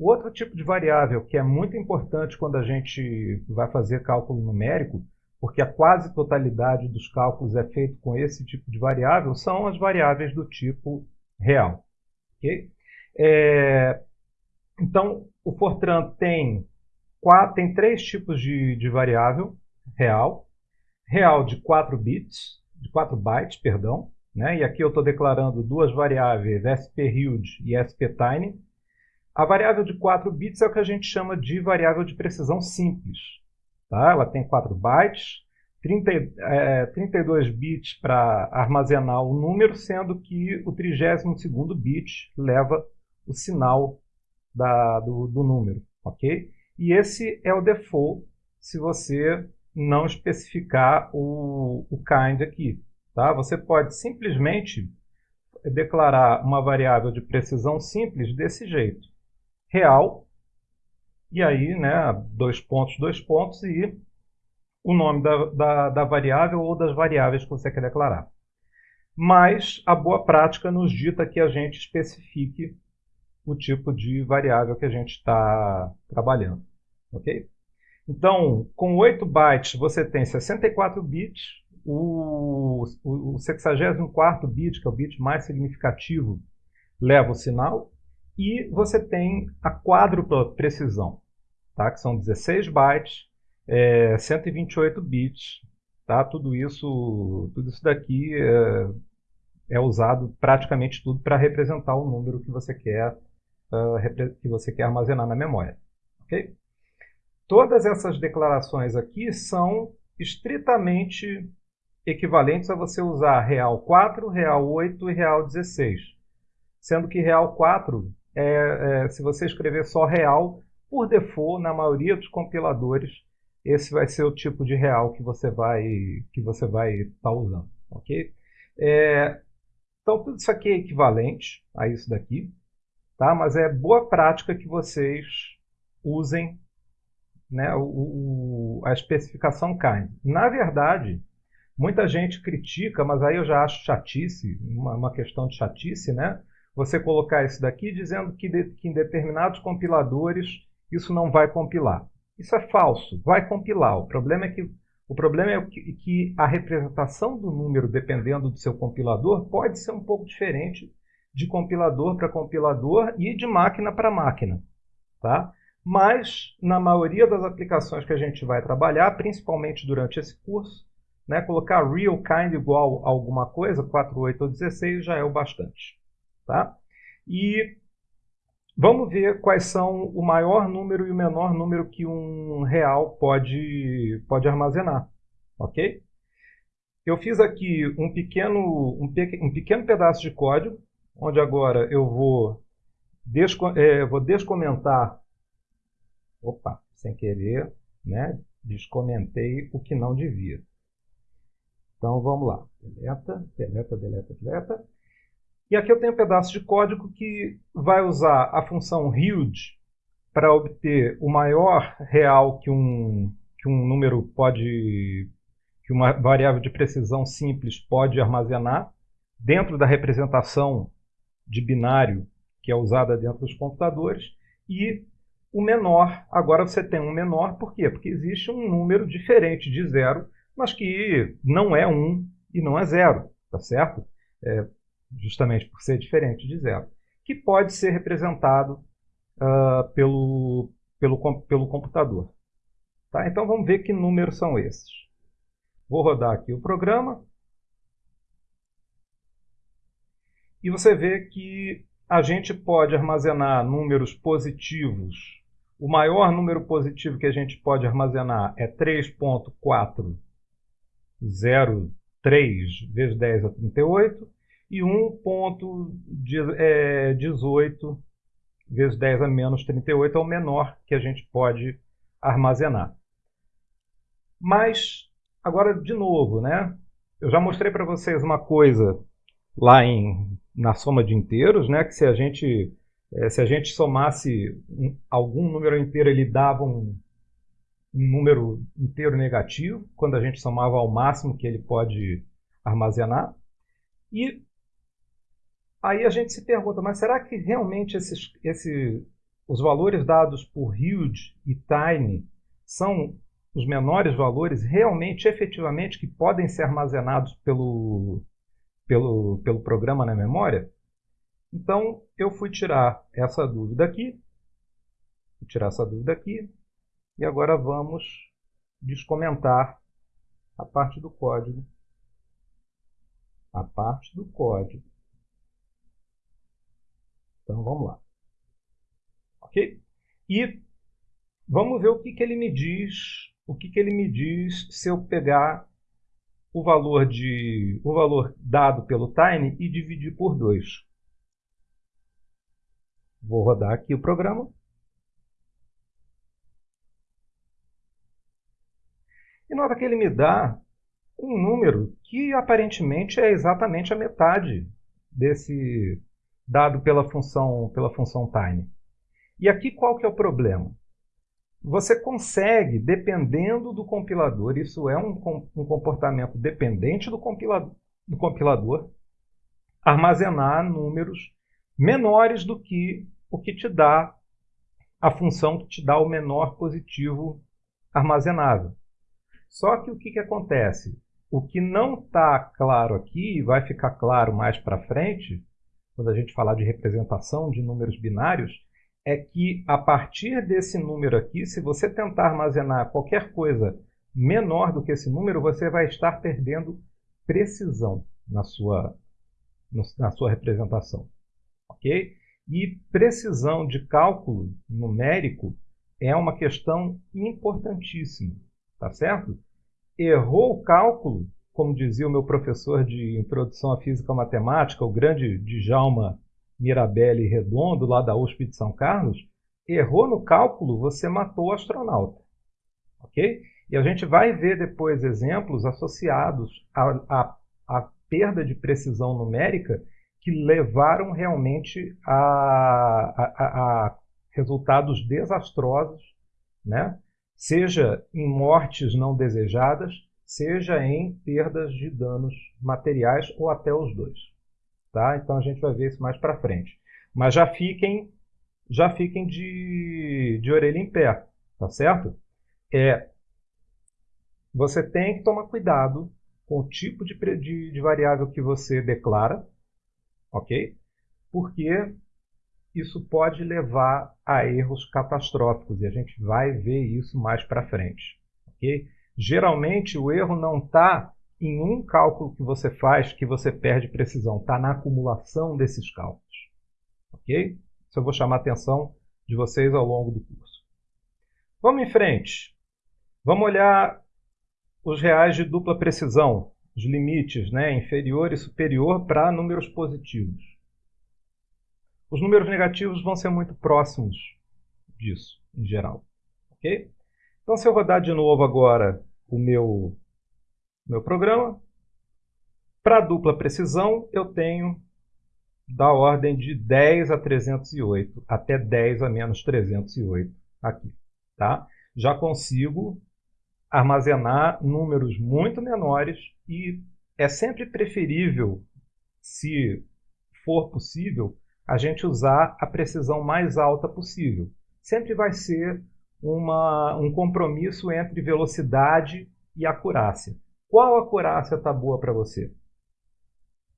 Outro tipo de variável que é muito importante quando a gente vai fazer cálculo numérico, porque a quase totalidade dos cálculos é feito com esse tipo de variável, são as variáveis do tipo real. Okay? É, então, o Fortran tem, quatro, tem três tipos de, de variável real. Real de 4 bits, de 4 bytes, perdão. Né? E aqui eu estou declarando duas variáveis, spHuge e spTiny. A variável de 4 bits é o que a gente chama de variável de precisão simples. Tá? Ela tem 4 bytes, 30, é, 32 bits para armazenar o número, sendo que o 32º bit leva o sinal da, do, do número, ok? E esse é o default se você não especificar o, o kind aqui. Tá? Você pode simplesmente declarar uma variável de precisão simples desse jeito. Real, e aí, né, dois pontos, dois pontos, e o nome da, da, da variável ou das variáveis que você quer declarar. Mas a boa prática nos dita que a gente especifique o tipo de variável que a gente está trabalhando. ok? Então, com 8 bytes você tem 64 bits, o, o, o 64 bit, que é o bit mais significativo, leva o sinal, e você tem a quádrupla precisão, tá? que são 16 bytes, é, 128 bits, tá? tudo, isso, tudo isso daqui é, é usado praticamente tudo para representar o número que você quer uh, que você quer armazenar na memória. Okay? Todas essas declarações aqui são estritamente equivalentes a você usar real 4, real 8 e real 16. Sendo que real 4, é, é, se você escrever só real, por default, na maioria dos compiladores, esse vai ser o tipo de real que você vai que você vai estar tá usando, ok? É, então tudo isso aqui é equivalente a isso daqui tá? mas é boa prática que vocês usem né, o, o, a especificação kind. Na verdade, muita gente critica, mas aí eu já acho chatice, uma, uma questão de chatice, né? Você colocar isso daqui dizendo que, de, que em determinados compiladores isso não vai compilar. Isso é falso, vai compilar. O problema é que o problema é que, a representação do número, dependendo do seu compilador, pode ser um pouco diferente de compilador para compilador e de máquina para máquina. Tá? Mas, na maioria das aplicações que a gente vai trabalhar, principalmente durante esse curso, né, colocar real kind igual a alguma coisa, 4, 8 ou 16, já é o bastante. Tá? E vamos ver quais são o maior número e o menor número que um real pode, pode armazenar. Ok? Eu fiz aqui um pequeno, um, pe um pequeno pedaço de código onde agora eu vou, desco é, vou descomentar, opa, sem querer, né? descomentei o que não devia. Então vamos lá, deleta, deleta, deleta, deleta. E aqui eu tenho um pedaço de código que vai usar a função huge para obter o maior real que um, que um número pode, que uma variável de precisão simples pode armazenar dentro da representação de binário que é usada dentro dos computadores e o menor, agora você tem um menor, por quê? Porque existe um número diferente de zero, mas que não é um e não é zero, tá certo? É, justamente por ser diferente de zero, que pode ser representado uh, pelo, pelo, pelo computador. Tá? Então vamos ver que números são esses. Vou rodar aqui o programa. E você vê que a gente pode armazenar números positivos. O maior número positivo que a gente pode armazenar é 3.403 vezes 10 a 38 e 1.18 é, vezes 10 a menos 38 é o menor que a gente pode armazenar. Mas, agora de novo, né? eu já mostrei para vocês uma coisa lá em na soma de inteiros, né, que se a gente, é, se a gente somasse um, algum número inteiro, ele dava um, um número inteiro negativo, quando a gente somava ao máximo que ele pode armazenar. E aí a gente se pergunta, mas será que realmente esses, esse, os valores dados por huge e tiny são os menores valores realmente, efetivamente, que podem ser armazenados pelo, pelo, pelo programa na memória? Então, eu fui tirar essa dúvida aqui, vou tirar essa dúvida aqui, e agora vamos descomentar a parte do código. A parte do código. Então, vamos lá. Ok? E vamos ver o que, que ele me diz o que, que ele me diz se eu pegar o valor, de, o valor dado pelo time e dividir por 2. Vou rodar aqui o programa. E nota que ele me dá um número que aparentemente é exatamente a metade desse dado pela função, pela função time. E aqui qual que é o problema? você consegue, dependendo do compilador, isso é um, um comportamento dependente do compilador, do compilador, armazenar números menores do que o que te dá a função que te dá o menor positivo armazenável. Só que o que, que acontece? O que não está claro aqui, e vai ficar claro mais para frente, quando a gente falar de representação de números binários, é que a partir desse número aqui, se você tentar armazenar qualquer coisa menor do que esse número, você vai estar perdendo precisão na sua, na sua representação. Ok? E precisão de cálculo numérico é uma questão importantíssima. Tá certo? Errou o cálculo, como dizia o meu professor de Introdução à Física Matemática, o grande Djalma Mirabelli Redondo, lá da USP de São Carlos, errou no cálculo, você matou o astronauta. Ok? E a gente vai ver depois exemplos associados à, à, perda de precisão numérica que levaram realmente a, a, a resultados desastrosos, né? seja em mortes não desejadas, seja em perdas de danos materiais ou até os dois. Tá? Então a gente vai ver isso mais para frente. Mas já fiquem, já fiquem de, de orelha em pé, tá certo? É, você tem que tomar cuidado com o tipo de, de, de variável que você declara, ok? Porque isso pode levar a erros catastróficos e a gente vai ver isso mais para frente. ok? Geralmente o erro não está em um cálculo que você faz que você perde precisão, está na acumulação desses cálculos. Ok? Isso eu vou chamar a atenção de vocês ao longo do curso. Vamos em frente. Vamos olhar os reais de dupla precisão, os limites, né, inferior e superior para números positivos. Os números negativos vão ser muito próximos disso, em geral. Ok? Então, se eu rodar de novo agora o meu meu programa. Para dupla precisão, eu tenho da ordem de 10 a 308, até 10 a menos 308 aqui. Tá? Já consigo armazenar números muito menores e é sempre preferível, se for possível, a gente usar a precisão mais alta possível. Sempre vai ser uma, um compromisso entre velocidade e acurácia. Qual acurácia está boa para você?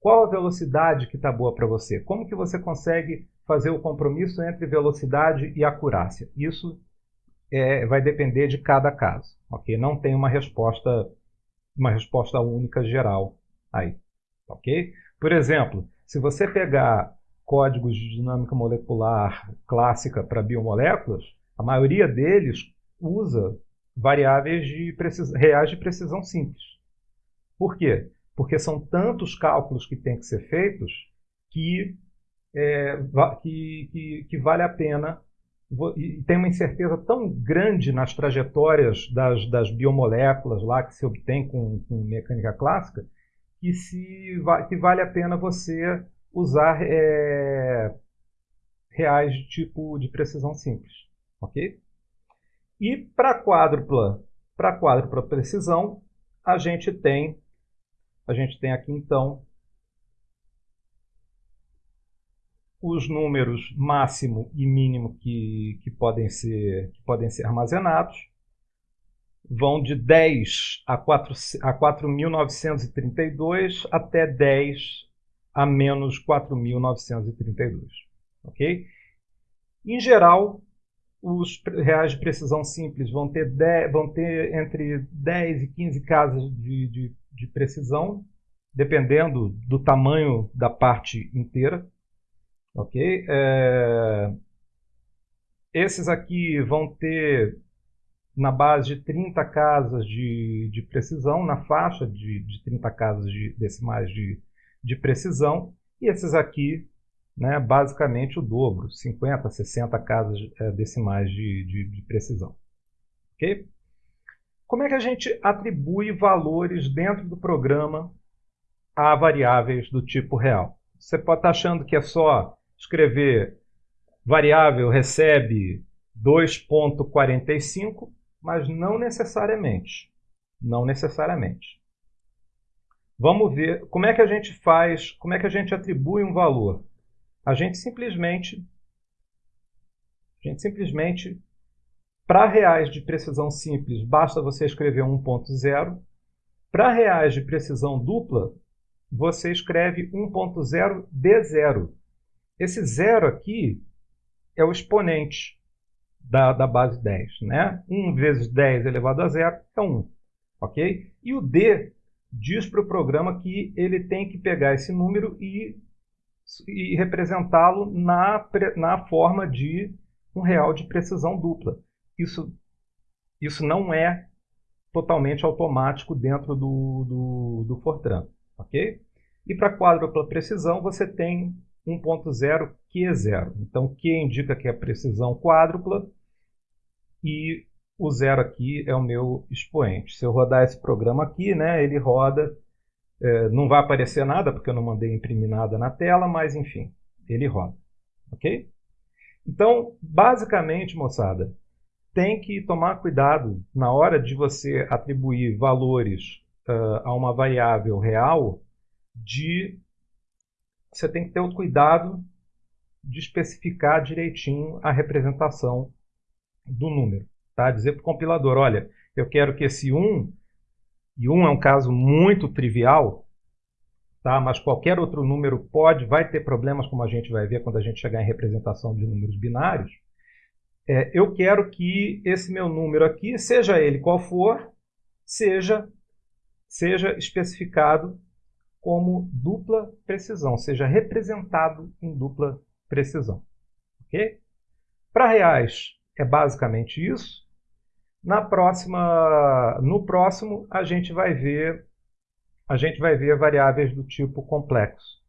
Qual a velocidade que está boa para você? Como que você consegue fazer o compromisso entre velocidade e acurácia? Isso é, vai depender de cada caso, ok? Não tem uma resposta, uma resposta única geral aí, ok? Por exemplo, se você pegar códigos de dinâmica molecular clássica para biomoléculas, a maioria deles usa variáveis de reais de precisão simples. Por quê? Porque são tantos cálculos que têm que ser feitos que, é, que, que, que vale a pena e tem uma incerteza tão grande nas trajetórias das, das biomoléculas lá que se obtém com, com mecânica clássica que, se, que vale a pena você usar é, reais de tipo de precisão simples, ok? E para quádrupla, para quádrupla precisão, a gente tem a gente tem aqui então os números máximo e mínimo que, que, podem, ser, que podem ser armazenados vão de 10 a, 4, a 4.932 até 10 a menos 4.932. Ok? Em geral, os reais de precisão simples vão ter, 10, vão ter entre 10 e 15 casas de, de, de precisão, dependendo do tamanho da parte inteira. Ok? É... Esses aqui vão ter na base de 30 casas de, de precisão, na faixa de, de 30 casas de, decimais de, de precisão. E esses aqui, né, basicamente o dobro, 50, 60 casas é, decimais de, de, de precisão. Ok? Como é que a gente atribui valores dentro do programa a variáveis do tipo real? Você pode estar achando que é só escrever variável recebe 2.45, mas não necessariamente. Não necessariamente. Vamos ver como é que a gente faz, como é que a gente atribui um valor. A gente simplesmente, a gente simplesmente, para reais de precisão simples, basta você escrever 1.0. Para reais de precisão dupla, você escreve 1.0 de zero. Esse zero aqui é o expoente da, da base 10. Né? 1 vezes 10 elevado a zero é 1. ok? E o D diz para o programa que ele tem que pegar esse número e, e representá-lo na, na forma de um real de precisão dupla. Isso, isso não é totalmente automático dentro do, do, do Fortran. ok? E para quádrupla precisão, você tem 1.0 Q0. Então, Q indica que é precisão quádrupla e o zero aqui é o meu expoente. Se eu rodar esse programa aqui, né, ele roda, é, não vai aparecer nada porque eu não mandei imprimir nada na tela, mas enfim, ele roda. Ok? Então, basicamente, moçada, tem que tomar cuidado na hora de você atribuir valores uh, a uma variável real, de você tem que ter o cuidado de especificar direitinho a representação do número. Tá? Dizer para o compilador, olha, eu quero que esse 1, e 1 é um caso muito trivial, tá? mas qualquer outro número pode, vai ter problemas, como a gente vai ver quando a gente chegar em representação de números binários. É, eu quero que esse meu número aqui, seja ele qual for, seja, seja especificado como dupla precisão, seja representado em dupla precisão. ok? Para reais é basicamente isso. Na próxima, no próximo a gente vai ver a gente vai ver variáveis do tipo complexo.